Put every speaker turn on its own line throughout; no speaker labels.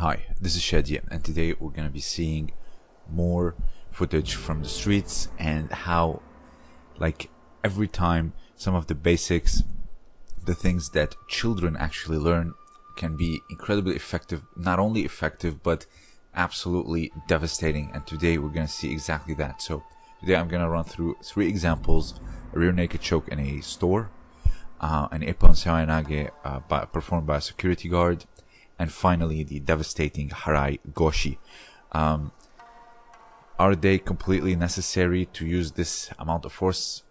Hi, this is Shadi, and today we're going to be seeing more footage from the streets and how, like, every time some of the basics, the things that children actually learn, can be incredibly effective, not only effective, but absolutely devastating. And today we're going to see exactly that. So, today I'm going to run through three examples a rear naked choke in a store, uh, an Ippon Seoinage uh, by, performed by a security guard, and finally the devastating Harai Goshi. Um, are they completely necessary to use this amount of force?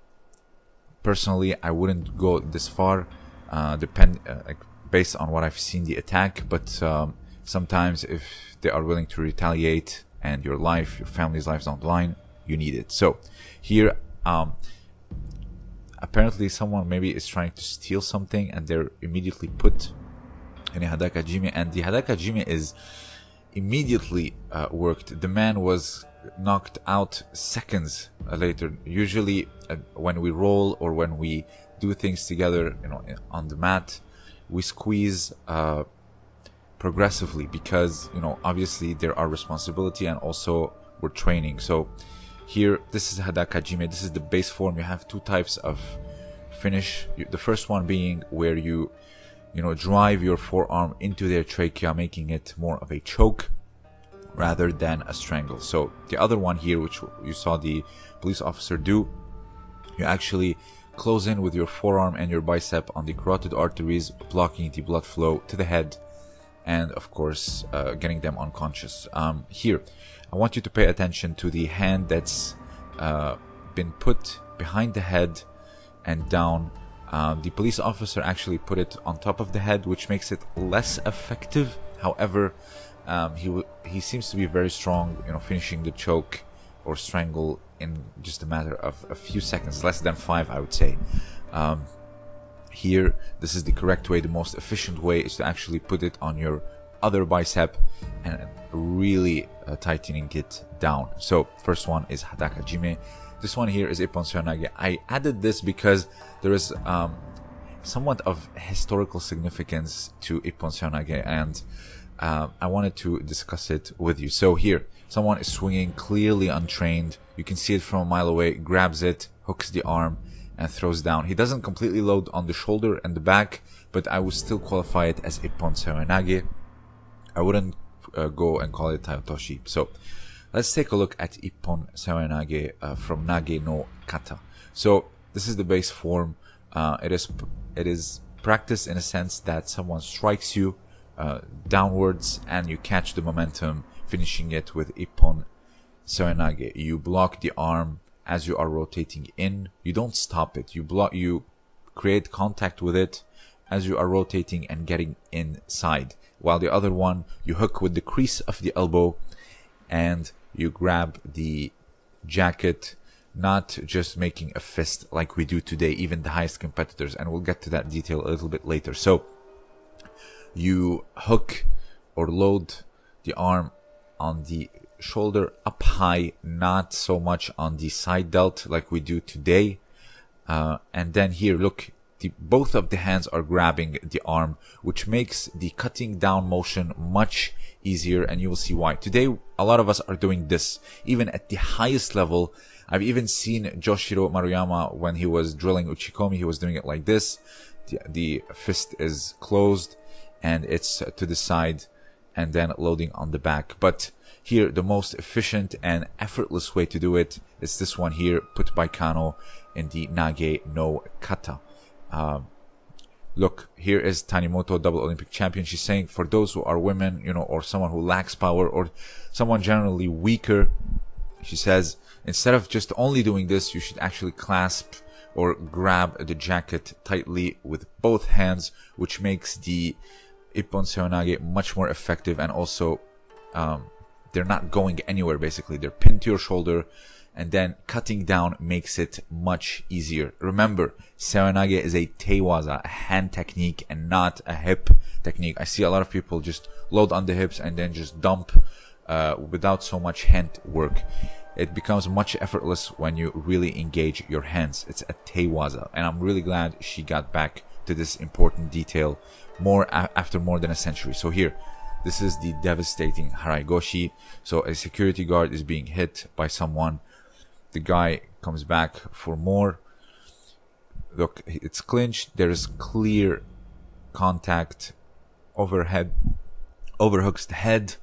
Personally, I wouldn't go this far, uh, depend uh, based on what I've seen the attack. But um, sometimes, if they are willing to retaliate and your life, your family's lives on the line, you need it. So here, um, apparently, someone maybe is trying to steal something, and they're immediately put a Hadaka Jime, and the Hadaka Jime is immediately uh, worked. The man was knocked out seconds later. Usually, uh, when we roll or when we do things together, you know, on the mat, we squeeze uh, progressively because you know obviously there are responsibility and also we're training. So here, this is Hadaka Jime. This is the base form. You have two types of finish. The first one being where you you know, drive your forearm into their trachea, making it more of a choke rather than a strangle. So the other one here, which you saw the police officer do, you actually close in with your forearm and your bicep on the carotid arteries, blocking the blood flow to the head, and of course, uh, getting them unconscious. Um, here, I want you to pay attention to the hand that's uh, been put behind the head and down um, the police officer actually put it on top of the head, which makes it less effective. However, um, he he seems to be very strong, you know, finishing the choke or strangle in just a matter of a few seconds, less than five, I would say. Um, here, this is the correct way. The most efficient way is to actually put it on your other bicep and really uh, tightening it down. So, first one is Hadaka Jime. This one here is Ippon Seoinage. I added this because there is um, somewhat of historical significance to Ippon Seoinage and uh, I wanted to discuss it with you. So here, someone is swinging clearly untrained. You can see it from a mile away, grabs it, hooks the arm, and throws down. He doesn't completely load on the shoulder and the back, but I would still qualify it as Ippon Seoinage. I wouldn't uh, go and call it Taiotoshi. So Let's take a look at Ippon Seoinage uh, from Nage no Kata. So this is the base form. Uh, it is it is practice in a sense that someone strikes you uh, downwards and you catch the momentum, finishing it with Ippon Seoinage. You block the arm as you are rotating in. You don't stop it. You block. You create contact with it as you are rotating and getting inside. While the other one, you hook with the crease of the elbow and you grab the jacket, not just making a fist like we do today, even the highest competitors. And we'll get to that detail a little bit later. So you hook or load the arm on the shoulder up high, not so much on the side delt like we do today. Uh, and then here, look, the, both of the hands are grabbing the arm, which makes the cutting down motion much easier and you will see why. Today, a lot of us are doing this, even at the highest level. I've even seen Joshiro Maruyama when he was drilling Uchikomi, he was doing it like this. The, the fist is closed and it's to the side and then loading on the back. But here, the most efficient and effortless way to do it is this one here, put by Kano in the Nage no Kata. Um, look, here is Tanimoto, double Olympic champion. She's saying for those who are women, you know, or someone who lacks power or someone generally weaker, she says, instead of just only doing this, you should actually clasp or grab the jacket tightly with both hands, which makes the Ippon Seoinage much more effective and also, um, they're not going anywhere basically. They're pinned to your shoulder and then cutting down makes it much easier. Remember, Seoinage is a tewaza, a hand technique and not a hip technique. I see a lot of people just load on the hips and then just dump uh, without so much hand work. It becomes much effortless when you really engage your hands. It's a tewaza and I'm really glad she got back to this important detail more after more than a century. So here, This is the devastating Haraigoshi. So a security guard is being hit by someone. The guy comes back for more. Look, it's clinched. There is clear contact overhead, overhooks the head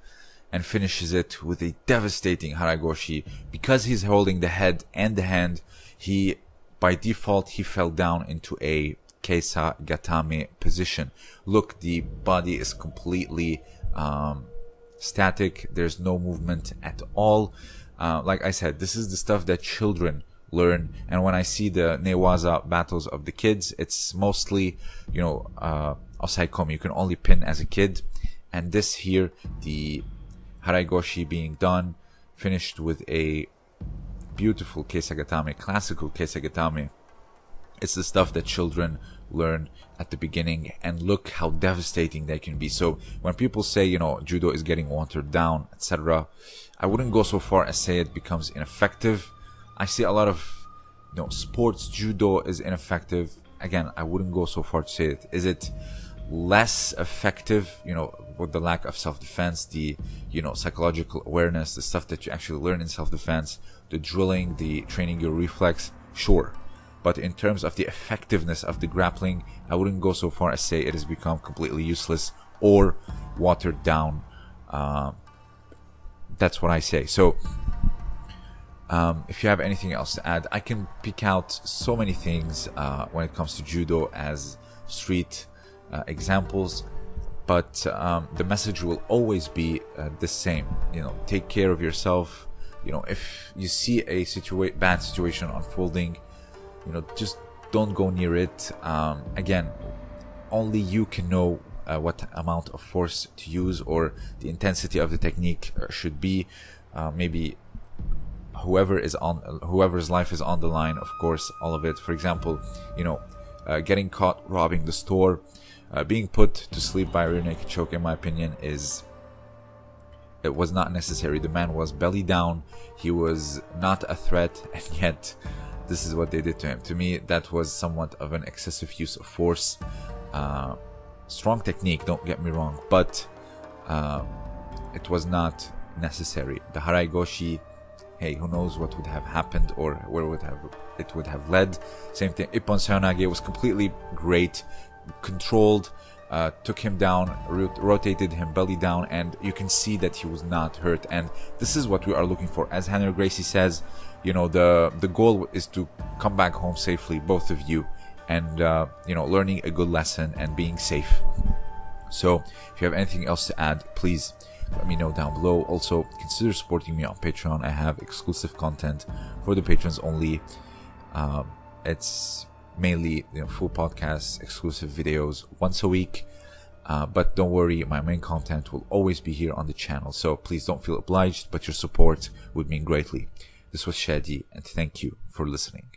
and finishes it with a devastating Haraigoshi. Because he's holding the head and the hand, he, by default, he fell down into a Kesa Gatame position. Look, the body is completely um, static. There's no movement at all. Uh, like I said, this is the stuff that children learn. And when I see the Newaza battles of the kids, it's mostly, you know, uh, Osaekomi. You can only pin as a kid. And this here, the Haraigoshi being done, finished with a beautiful Kesagatame, classical Kesagatame. It's the stuff that children learn at the beginning and look how devastating they can be. So when people say, you know, judo is getting watered down, etc., I wouldn't go so far as say it becomes ineffective. I see a lot of, you know, sports judo is ineffective. Again, I wouldn't go so far to say it. Is it less effective, you know, with the lack of self-defense, the, you know, psychological awareness, the stuff that you actually learn in self-defense, the drilling, the training your reflex, sure. But in terms of the effectiveness of the grappling, I wouldn't go so far as say it has become completely useless or watered down. Uh, that's what I say. So, um, if you have anything else to add, I can pick out so many things uh, when it comes to judo as street uh, examples, but um, the message will always be uh, the same. You know, take care of yourself. You know, if you see a situa- bad situation unfolding, you know, just don't go near it. Um, again, only you can know uh, what amount of force to use or the intensity of the technique uh, should be. Uh, maybe whoever is on whoever's life is on the line, of course, all of it. For example, you know, uh, getting caught robbing the store uh, being put to sleep by a rear naked choke, in my opinion, is it was not necessary. The man was belly down. He was not a threat, and yet this is what they did to him. To me, that was somewhat of an excessive use of force. Uh, strong technique, don't get me wrong, but uh, it was not necessary. The Haraigoshi, hey, who knows what would have happened or where would have it would have led. Same thing. Ippon Seoinage was completely great controlled, uh, took him down, rot- rotated him belly down, and you can see that he was not hurt. And this is what we are looking for. As Rener Gracie says, you know, the the goal is to come back home safely, both of you, and uh, you know, learning a good lesson and being safe. So, if you have anything else to add, please let me know down below. Also, consider supporting me on Patreon. I have exclusive content for the patrons only. Um, it's mainly you know, full podcasts, exclusive videos once a week. Uh, but don't worry, my main content will always be here on the channel. So please don't feel obliged, but your support would mean greatly. This was Shadi, and thank you for listening.